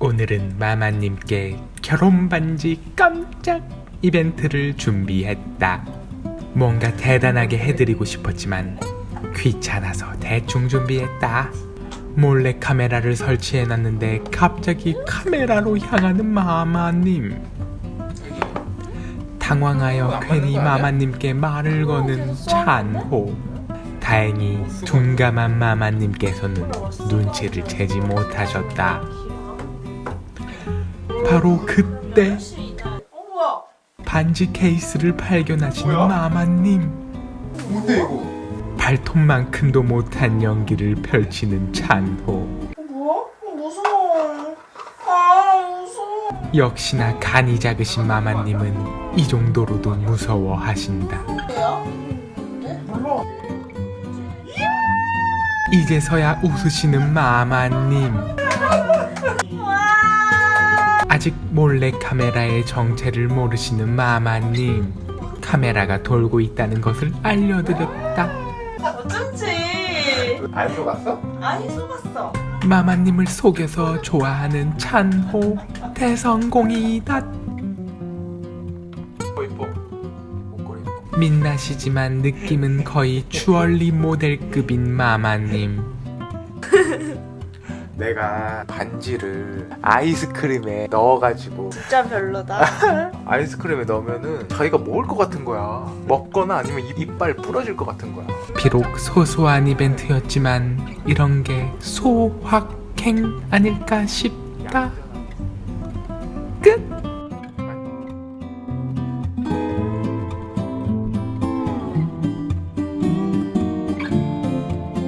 오늘은 마마님께 결혼 반지 깜짝 이벤트를 준비했다. 뭔가 대단하게 해드리고 싶었지만 귀찮아서 대충 준비했다. 몰래 카메라를 설치해놨는데 갑자기 카메라로 향하는 마마님. 당황하여 괜히 마마님께 말을 거는 찬호. 다행히 둔감한 마마님께서는 눈치를 채지 못하셨다. 바로 그때 반지 케이스를 발견하신 마마님. 뭔데 이거? 발톱만큼도 못한 연기를 펼치는 찬호. 뭐야? 무서워 아 무서워 역시나 간이 작으신 마마님은 이 정도로도 무서워하신다. 이제서야 웃으시는 마마님. 아직 몰래 카메라의 정체를 모르시는 마마님. 카메라가 돌고 있다는 것을 알려드렸다. 어쩐지 안 속았어? 아니 속았어 마마님을 속여서 좋아하는 찬호. 대성공이다. 민낯이지만 느낌은 거의 주얼리 모델급인 마마님. 내가 반지를 아이스크림에 넣어가지고 진짜 별로다 아이스크림에 넣으면은 자기가 먹을 것 같은 거야. 먹거나 아니면 입- 이빨 부러질 것 같은 거야. 비록 소소한 이벤트였지만 이런 게 소확행 아닐까 싶다.